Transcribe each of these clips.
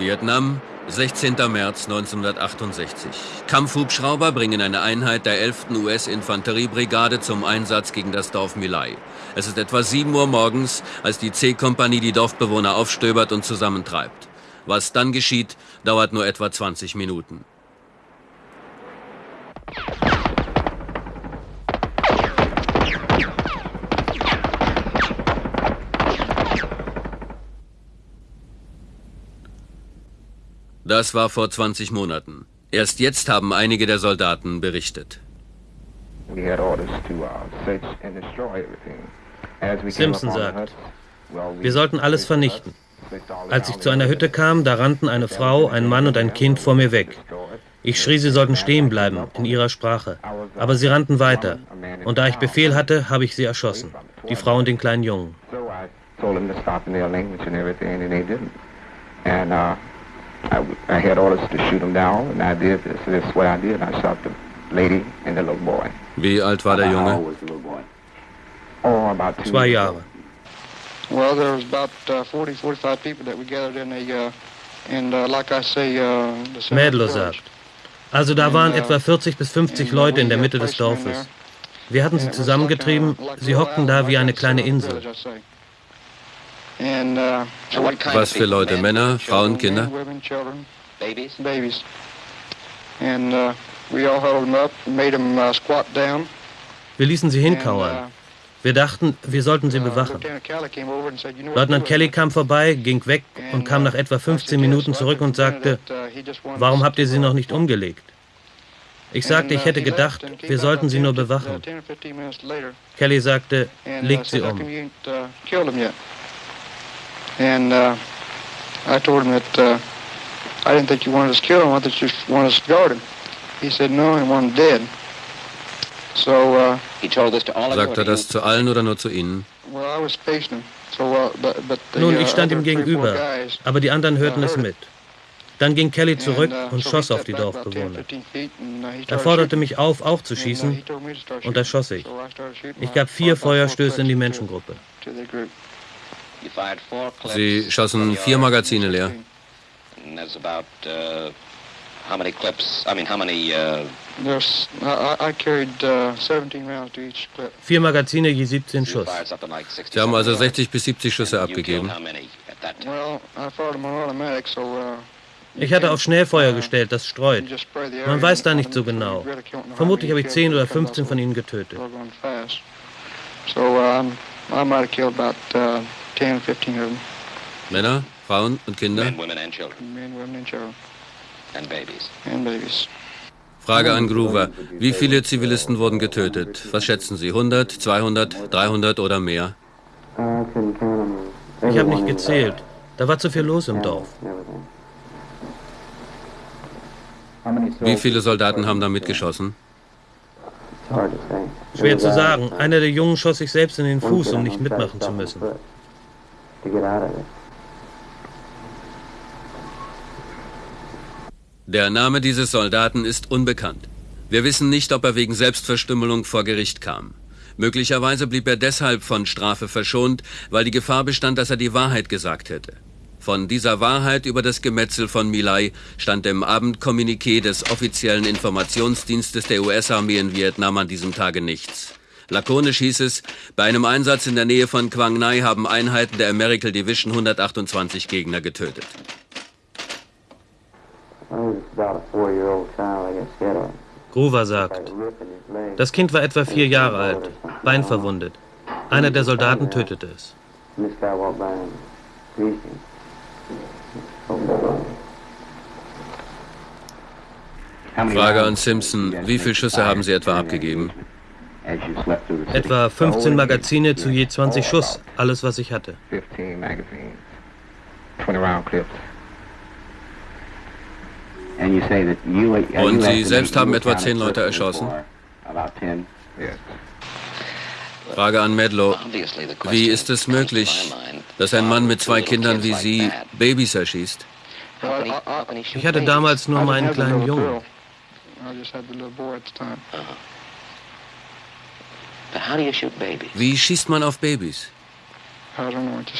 Vietnam, 16. März 1968. Kampfhubschrauber bringen eine Einheit der 11. US-Infanteriebrigade zum Einsatz gegen das Dorf Milai. Es ist etwa 7 Uhr morgens, als die C-Kompanie die Dorfbewohner aufstöbert und zusammentreibt. Was dann geschieht, dauert nur etwa 20 Minuten. Das war vor 20 Monaten. Erst jetzt haben einige der Soldaten berichtet. Simpson sagt, wir sollten alles vernichten. Als ich zu einer Hütte kam, da rannten eine Frau, ein Mann und ein Kind vor mir weg. Ich schrie, sie sollten stehen bleiben, in ihrer Sprache. Aber sie rannten weiter. Und da ich Befehl hatte, habe ich sie erschossen. Die Frau und den kleinen Jungen. And uh, I, I had orders to shoot him down, and I did this. This is what I did. I shot the lady and the little boy. Wie alt war der Junge? Oh, about two Zwei Jahre. Well, there was about uh, 40, 45 people that we gathered in a, uh, and uh, like I say, uh, Mädler sagt. Also da waren uh, etwa 40 bis 50 Leute in der Mitte des Dorfes. Wir hatten sie zusammengetrieben, sie hockten da wie eine kleine Insel. Uh, Was für Leute? Männer, Frauen, Kinder? Uh, wir ließen sie hinkauern. Uh, wir dachten, wir sollten sie bewachen. Leutnant Kelly kam vorbei, ging weg und kam nach etwa 15 Minuten zurück und sagte, warum habt ihr sie noch nicht umgelegt? Ich sagte, ich hätte gedacht, wir sollten sie nur bewachen. Kelly sagte, legt sie um. And uh, I told him that uh, I didn't think you wanted us to kill him. I thought you wanted us to guard him. He said no, he wanted dead. So, uh, Sagt er das zu allen oder nur zu Ihnen? Uh, Nun, ich uh, stand ihm gegenüber, aber die anderen hörten es uh, mit. Dann ging Kelly zurück und schoss auf die Dorfbewohner. Er forderte mich auf, auch zu schießen, und da schoss ich. Ich gab vier Feuerstöße in die Menschengruppe. Sie schossen vier Magazine leer. Vier Magazine je 17 Schuss. Sie haben also 60 bis 70 Schüsse abgegeben. Uh, ich hatte auf Schnellfeuer gestellt, das streut. Man weiß da nicht so genau. Vermutlich habe ich 10 oder 15 von ihnen getötet. So, um, I might have killed about uh, 10, 15 of them. Männer, Frauen und Kinder? Men, women and children. Men, women and children. And babies. And babies. Frage an Groover. Wie viele Zivilisten wurden getötet? Was schätzen Sie? 100, 200, 300 oder mehr? Ich habe nicht gezählt. Da war zu viel los im Dorf. Wie viele Soldaten haben da mitgeschossen? Schwer zu sagen. Einer der Jungen schoss sich selbst in den Fuß, um nicht mitmachen zu müssen. Der Name dieses Soldaten ist unbekannt. Wir wissen nicht, ob er wegen Selbstverstümmelung vor Gericht kam. Möglicherweise blieb er deshalb von Strafe verschont, weil die Gefahr bestand, dass er die Wahrheit gesagt hätte. Von dieser Wahrheit über das Gemetzel von Milai stand im Abendkommuniqué des offiziellen Informationsdienstes der US-Armee in Vietnam an diesem Tage nichts. Lakonisch hieß es, bei einem Einsatz in der Nähe von Quang Nai haben Einheiten der American Division 128 Gegner getötet. Groover sagt, das Kind war etwa vier Jahre alt, beinverwundet. Einer der Soldaten tötete es. Frage an Simpson, wie viele Schüsse haben Sie etwa abgegeben? Etwa 15 Magazine zu je 20 Schuss, alles was ich hatte. Und Sie selbst haben etwa 10 Leute erschossen? Frage an Medlow. Wie ist es möglich, dass ein Mann mit zwei Kindern wie Sie Babys erschießt? Ich hatte damals nur meinen kleinen Jungen. Wie schießt man auf Babys?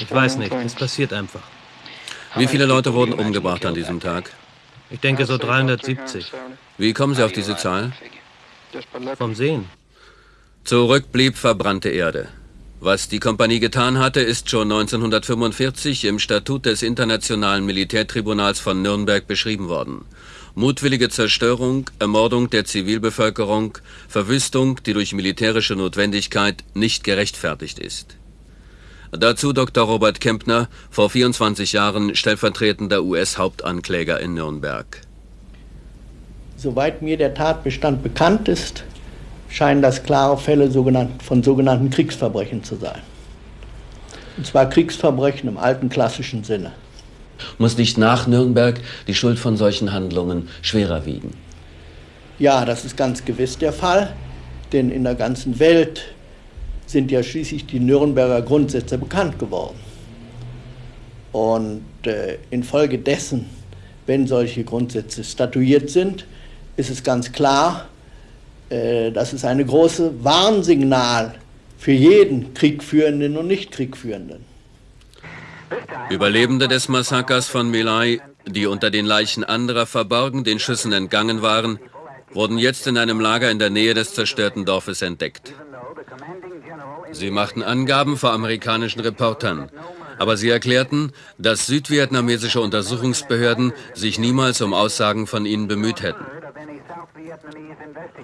Ich weiß nicht, es passiert einfach. Wie viele Leute wurden umgebracht an diesem Tag? Ich denke so 370. Wie kommen Sie auf diese Zahl? Vom Sehen. Zurück blieb verbrannte Erde. Was die Kompanie getan hatte, ist schon 1945 im Statut des Internationalen Militärtribunals von Nürnberg beschrieben worden. Mutwillige Zerstörung, Ermordung der Zivilbevölkerung, Verwüstung, die durch militärische Notwendigkeit nicht gerechtfertigt ist. Dazu Dr. Robert Kempner, vor 24 Jahren stellvertretender US-Hauptankläger in Nürnberg. Soweit mir der Tatbestand bekannt ist, scheinen das klare Fälle von sogenannten Kriegsverbrechen zu sein. Und zwar Kriegsverbrechen im alten klassischen Sinne. Muss nicht nach Nürnberg die Schuld von solchen Handlungen schwerer wiegen? Ja, das ist ganz gewiss der Fall, denn in der ganzen Welt sind ja schließlich die Nürnberger Grundsätze bekannt geworden. Und äh, infolgedessen, wenn solche Grundsätze statuiert sind, ist es ganz klar, äh, dass es eine große Warnsignal für jeden Kriegführenden und Nicht-Kriegführenden. Überlebende des Massakers von Milai, die unter den Leichen anderer verborgen den Schüssen entgangen waren, wurden jetzt in einem Lager in der Nähe des zerstörten Dorfes entdeckt. Sie machten Angaben vor amerikanischen Reportern. Aber sie erklärten, dass südvietnamesische Untersuchungsbehörden sich niemals um Aussagen von ihnen bemüht hätten.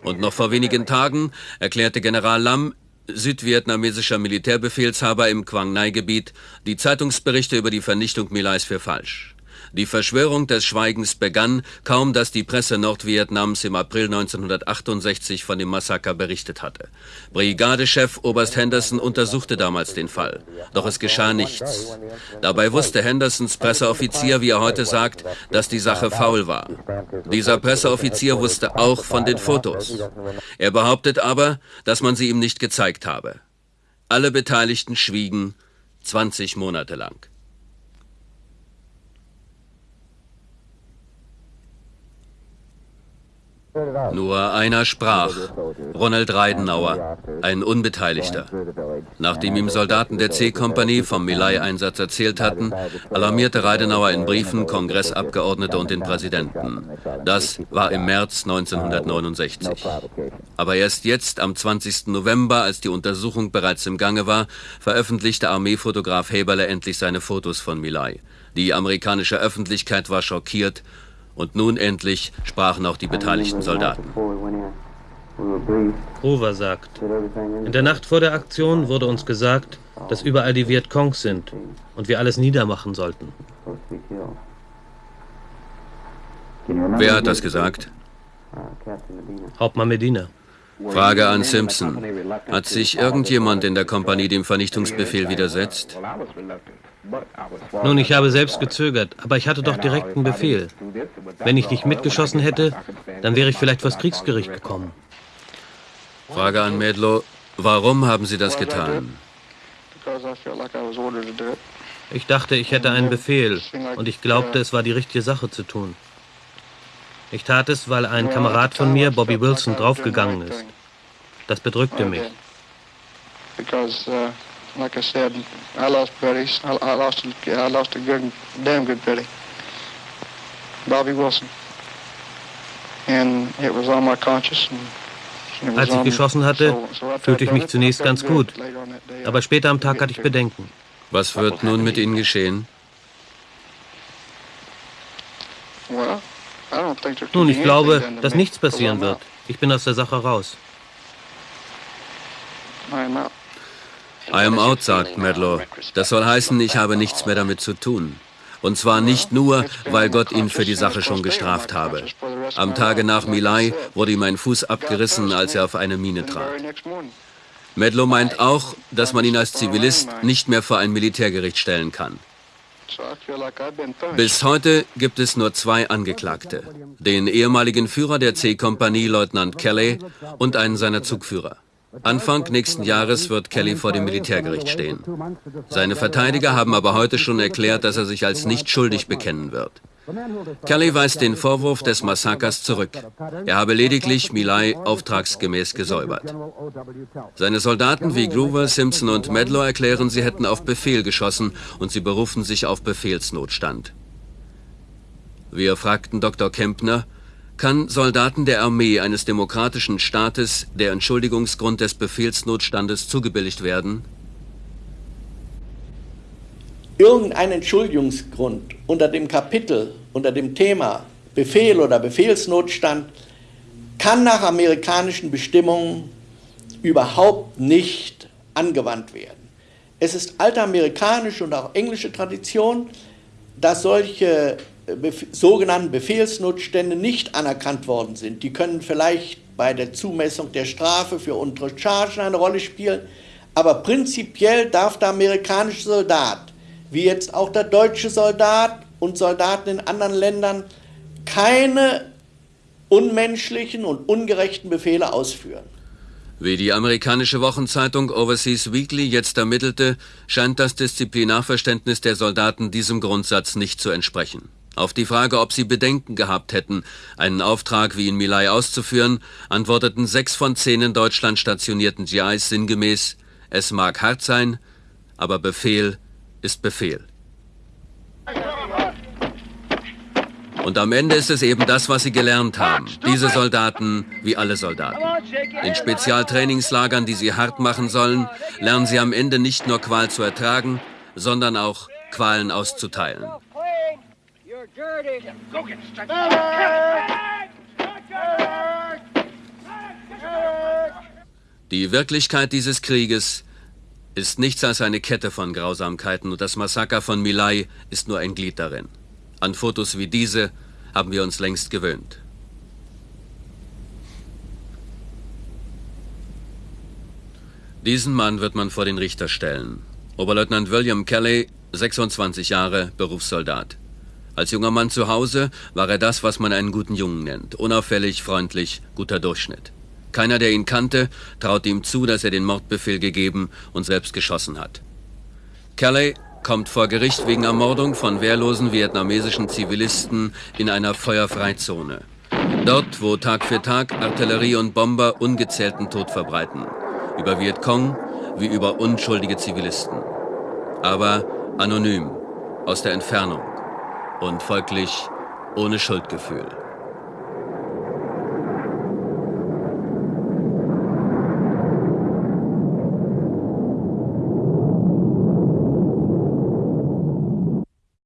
Und noch vor wenigen Tagen erklärte General Lam, südvietnamesischer Militärbefehlshaber im Quang Nai-Gebiet, die Zeitungsberichte über die Vernichtung Milais für falsch. Die Verschwörung des Schweigens begann, kaum dass die Presse Nordvietnams im April 1968 von dem Massaker berichtet hatte. Brigadechef Oberst Henderson untersuchte damals den Fall. Doch es geschah nichts. Dabei wusste Hendersons Presseoffizier, wie er heute sagt, dass die Sache faul war. Dieser Presseoffizier wusste auch von den Fotos. Er behauptet aber, dass man sie ihm nicht gezeigt habe. Alle Beteiligten schwiegen 20 Monate lang. Nur einer sprach, Ronald Reidenauer, ein Unbeteiligter. Nachdem ihm Soldaten der C-Kompanie vom Milai-Einsatz erzählt hatten, alarmierte Reidenauer in Briefen Kongressabgeordnete und den Präsidenten. Das war im März 1969. Aber erst jetzt, am 20. November, als die Untersuchung bereits im Gange war, veröffentlichte Armeefotograf Heberle endlich seine Fotos von Milai. Die amerikanische Öffentlichkeit war schockiert und nun endlich sprachen auch die beteiligten Soldaten. Hoover sagt, in der Nacht vor der Aktion wurde uns gesagt, dass überall die Vietcongs sind und wir alles niedermachen sollten. Wer hat das gesagt? Hauptmann Medina. Frage an Simpson. Hat sich irgendjemand in der Kompanie dem Vernichtungsbefehl widersetzt? Nun, ich habe selbst gezögert, aber ich hatte doch direkten Befehl. Wenn ich nicht mitgeschossen hätte, dann wäre ich vielleicht vors Kriegsgericht gekommen. Frage an Medlow. Warum haben Sie das getan? Ich dachte, ich hätte einen Befehl und ich glaubte, es war die richtige Sache zu tun. Ich tat es, weil ein Kamerad von mir, Bobby Wilson, draufgegangen ist. Das bedrückte mich. Bobby Wilson. Als ich geschossen hatte, fühlte ich mich zunächst ganz gut. Aber später am Tag hatte ich Bedenken. Was wird nun mit Ihnen geschehen? Nun, ich glaube, dass nichts passieren wird. Ich bin aus der Sache raus. I am out, sagt Medlow. Das soll heißen, ich habe nichts mehr damit zu tun. Und zwar nicht nur, weil Gott ihn für die Sache schon gestraft habe. Am Tage nach Milai wurde ihm ein Fuß abgerissen, als er auf eine Mine trat. Medlow meint auch, dass man ihn als Zivilist nicht mehr vor ein Militärgericht stellen kann. Bis heute gibt es nur zwei Angeklagte. Den ehemaligen Führer der C-Kompanie, Leutnant Kelly, und einen seiner Zugführer. Anfang nächsten Jahres wird Kelly vor dem Militärgericht stehen. Seine Verteidiger haben aber heute schon erklärt, dass er sich als nicht schuldig bekennen wird. Kelly weist den Vorwurf des Massakers zurück. Er habe lediglich Milay auftragsgemäß gesäubert. Seine Soldaten wie Groover, Simpson und Medlow erklären, sie hätten auf Befehl geschossen und sie berufen sich auf Befehlsnotstand. Wir fragten Dr. Kempner, kann Soldaten der Armee eines demokratischen Staates der Entschuldigungsgrund des Befehlsnotstandes zugebilligt werden? Irgendein Entschuldigungsgrund unter dem Kapitel, unter dem Thema Befehl oder Befehlsnotstand kann nach amerikanischen Bestimmungen überhaupt nicht angewandt werden. Es ist alte amerikanische und auch englische Tradition, dass solche Bef sogenannten Befehlsnotstände nicht anerkannt worden sind. Die können vielleicht bei der Zumessung der Strafe für untere Chargen eine Rolle spielen, aber prinzipiell darf der amerikanische Soldat, wie jetzt auch der deutsche Soldat und Soldaten in anderen Ländern, keine unmenschlichen und ungerechten Befehle ausführen. Wie die amerikanische Wochenzeitung Overseas Weekly jetzt ermittelte, scheint das Disziplinarverständnis der Soldaten diesem Grundsatz nicht zu entsprechen. Auf die Frage, ob sie Bedenken gehabt hätten, einen Auftrag wie in Milai auszuführen, antworteten sechs von zehn in Deutschland stationierten GIs sinngemäß, es mag hart sein, aber Befehl ist Befehl. Und am Ende ist es eben das, was sie gelernt haben. Diese Soldaten wie alle Soldaten. In Spezialtrainingslagern, die sie hart machen sollen, lernen sie am Ende nicht nur Qual zu ertragen, sondern auch Qualen auszuteilen. Die Wirklichkeit dieses Krieges ist nichts als eine Kette von Grausamkeiten und das Massaker von Milai ist nur ein Glied darin. An Fotos wie diese haben wir uns längst gewöhnt. Diesen Mann wird man vor den Richter stellen. Oberleutnant William Kelly, 26 Jahre, Berufssoldat. Als junger Mann zu Hause war er das, was man einen guten Jungen nennt. Unauffällig, freundlich, guter Durchschnitt. Keiner, der ihn kannte, traut ihm zu, dass er den Mordbefehl gegeben und selbst geschossen hat. Kelly kommt vor Gericht wegen Ermordung von wehrlosen vietnamesischen Zivilisten in einer Feuerfreizone. Dort, wo Tag für Tag Artillerie und Bomber ungezählten Tod verbreiten. Über Vietcong wie über unschuldige Zivilisten. Aber anonym, aus der Entfernung und folglich ohne Schuldgefühl.